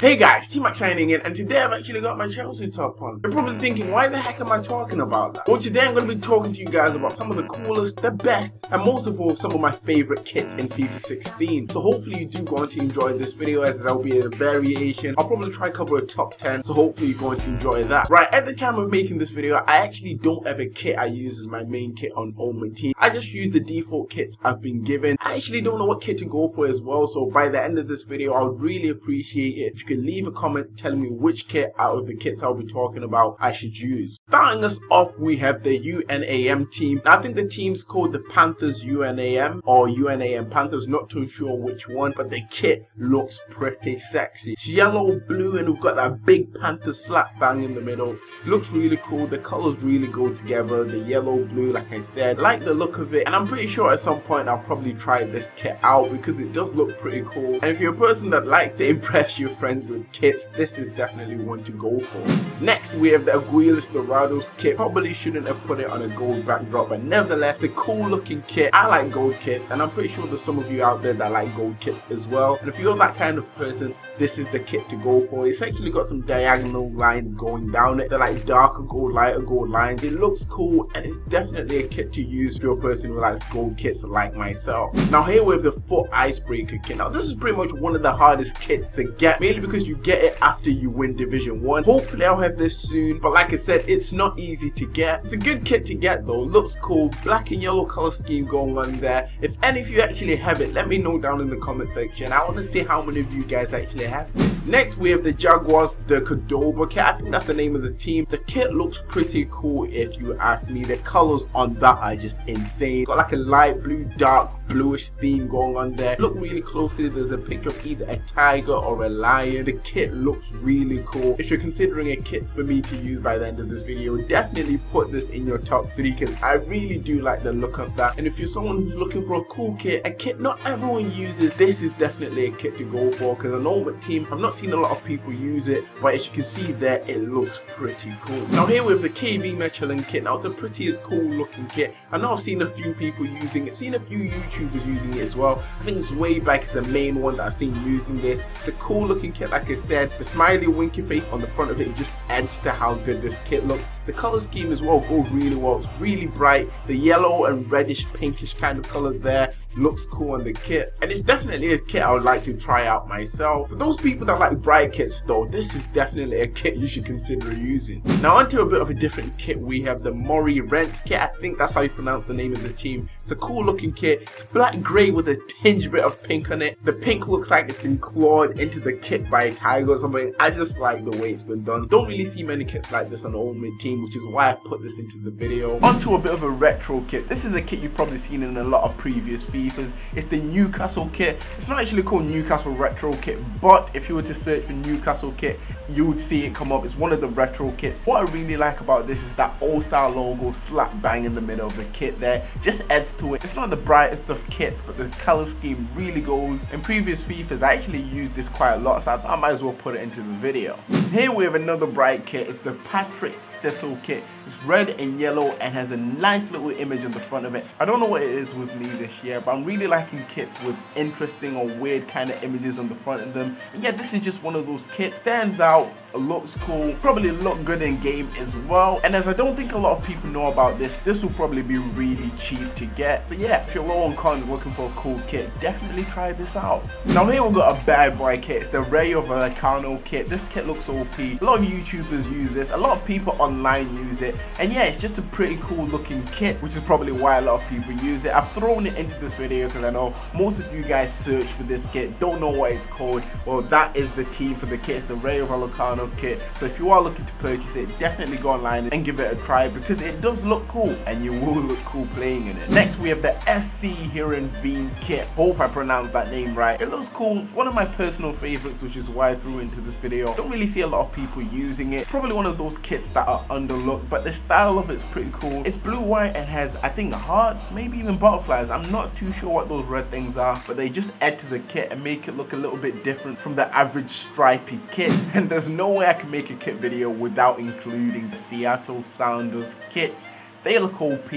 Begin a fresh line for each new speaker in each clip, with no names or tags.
Hey guys, T-Mac signing in and today I've actually got my Chelsea top on. You're probably thinking, why the heck am I talking about that? Well today I'm going to be talking to you guys about some of the coolest, the best, and most of all some of my favourite kits in FIFA 16. So hopefully you do going to enjoy this video as there'll be a variation. I'll probably try a top 10, so hopefully you're going to enjoy that. Right, at the time of making this video, I actually don't have a kit I use as my main kit on all my Team. I just use the default kits I've been given. I actually don't know what kit to go for as well, so by the end of this video, I would really appreciate it if you could leave a comment telling me which kit out of the kits I'll be talking about I should use. Starting us off, we have the UNAM team. Now, I think the team's called the Panthers UNAM or UNAM Panthers, not too sure which one, but the kit looks pretty sexy. It's yellow, blue, and we've got that big Panther slap bang in the middle. Looks really cool. The colors really go together. The yellow, blue, like I said, like the look of it. And I'm pretty sure at some point I'll probably try this kit out because it does look pretty cool. And if you're a person that likes to impress your friends with kits, this is definitely one to go for. Next, we have the Aguilas Dorados kit. Probably shouldn't have put it on a gold backdrop, but nevertheless, the cool looking kit. I like gold kits, and I'm pretty sure there's some of you out there that like gold kits as well. And if you're that kind of person, this is the kit to go for. It's actually got some diagonal lines going down it. They're like darker gold, lighter gold lines. It looks cool, and it's definitely a kit to use for a person who likes gold kits like myself. Now here we have the foot icebreaker kit. Now this is pretty much one of the hardest kits to get, mainly because you get it after you win Division 1. Hopefully I'll have this soon, but like I said, it's not easy to get. It's a good kit to get though, looks cool, black and yellow color scheme going on there. If any of you actually have it, let me know down in the comment section. I want to see how many of you guys actually have it. Next we have the Jaguars, the Cordoba kit, I think that's the name of the team. The kit looks pretty cool if you ask me. The colors on that are just insane. Got like a light blue, dark bluish theme going on there. Look really closely, there's a picture of either a tiger or a lion. The kit looks really cool. If you're considering a kit for me to use by the end of this video, definitely put this in your top 3 because I really do like the look of that. And if you're someone who's looking for a cool kit, a kit not everyone uses, this is definitely a kit to go for because I know what team, I've not seen a lot of people use it, but as you can see there, it looks pretty cool. Now here we have the KV Mechelen kit. Now it's a pretty cool looking kit. I know I've seen a few people using it, seen a few YouTubers using it as well. I think Zweback is the main one that I've seen using this. It's a cool looking kit, like I said. The smiley winky face on the front of it just adds to how good this kit looks. The color scheme as well goes really well. It's really bright. The yellow and reddish pinkish kind of color there looks cool on the kit. And it's definitely a kit I would like to try out myself. For those people that like bright kits though, this is definitely a kit you should consider using. Now onto a bit of a different kit. We have the Murray Rent kit. I think that's how you pronounce the name of the team. It's a cool looking kit. It's black grey with a tinge bit of pink on it. The pink looks like it's been clawed into the kit by a tiger or something. I just like the way it's been done. Don't really see many kits like this on the Ultimate Team, which is why I put this into the video. Onto a bit of a retro kit. This is a kit you've probably seen in a lot of previous FIFAs. It's the Newcastle kit. It's not actually called Newcastle Retro Kit, but if you were to search for Newcastle kit, you would see it come up. It's one of the retro kits. What I really like about this is that old-style logo slap bang in the middle of the kit there. Just adds to it. It's not the brightest of kits, but the color scheme really goes. In previous FIFAs, I actually used this quite a lot, so I, I might as well put it into the video. Here we have another bright kit. It's the Partick Thistle kit. It's red and yellow and has a nice little image on the front of it. I don't know what it is with me this year, but I'm really liking kits with interesting or weird kind of images on the front of them. And yeah, this is just one of those kits. Stands out, looks cool, probably look good in game as well. And as I don't think a lot of people know about this, this will probably be really cheap to get. So yeah, if you're low on coins looking for a cool kit, definitely try this out. Now here we've got a bad boy kit. It's the Rayo Vallecano kit. This kit looks OP. A lot of YouTubers use this. A lot of people online use it and yeah it's just a pretty cool looking kit which is probably why a lot of people use it I've thrown it into this video because I know most of you guys search for this kit don't know what it's called well that is the team for the kit it's the Ray of Rayo Kit so if you are looking to purchase it definitely go online and give it a try because it does look cool and you will look cool playing in it. Next we have the SC Heerenveen kit. Hope I pronounced that name right. It looks cool. It's one of my personal favorites which is why I threw into this video. Don't really see a lot of people using it. Probably one of those kits that are underlooked but the style of it's pretty cool. It's blue white and has i think hearts maybe even butterflies. I'm not too sure what those red things are but they just add to the kit and make it look a little bit different from the average stripy kit. And there's no way i can make a kit video without including the seattle sounders kit they look OP.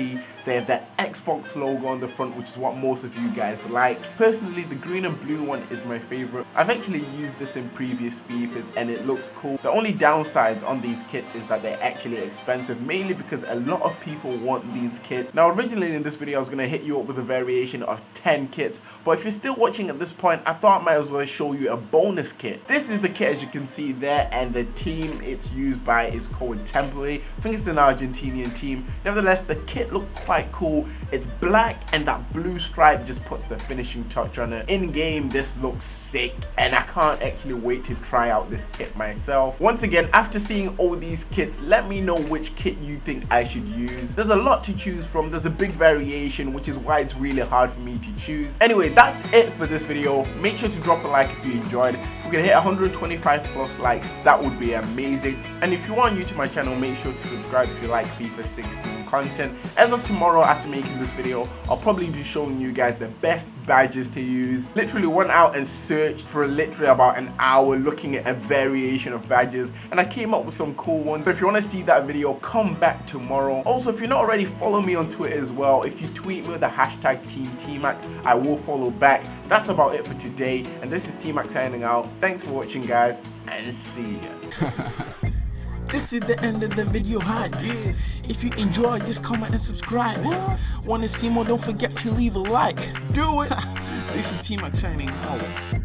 They have that Xbox logo on the front, which is what most of you guys like. Personally, the green and blue one is my favorite. I've actually used this in previous FIFAs and it looks cool. The only downsides on these kits is that they're actually expensive, mainly because a lot of people want these kits. Now, originally in this video, I was going to hit you up with a variation of 10 kits, but if you're still watching at this point, I thought I might as well show you a bonus kit. This is the kit as you can see there, and the team it's used by is called Temple. I think it's an Argentinian team. Nevertheless, the kit looked quite cool. It's black and that blue stripe just puts the finishing touch on it. In game, this looks sick and I can't actually wait to try out this kit myself. Once again, after seeing all these kits, let me know which kit you think I should use. There's a lot to choose from. There's a big variation, which is why it's really hard for me to choose. Anyway, that's it for this video. Make sure to drop a like if you enjoyed. If we can hit 125 plus likes, that would be amazing. And if you are new to my channel, make sure to subscribe if you like FIFA 16 content. As of tomorrow after making this video, I'll probably be showing you guys the best badges to use. Literally went out and searched for literally about an hour looking at a variation of badges and I came up with some cool ones. So if you want to see that video, come back tomorrow. Also, if you're not already, follow me on Twitter as well. If you tweet me with the hashtag Team TMAC, I will follow back. That's about it for today and this is TMAC signing out. Thanks for watching guys and see ya.
This is the end of the video hype. If you enjoy, just comment and subscribe. Wanna see more? Don't forget to leave a like.
Do it.
this is T Mac signing out.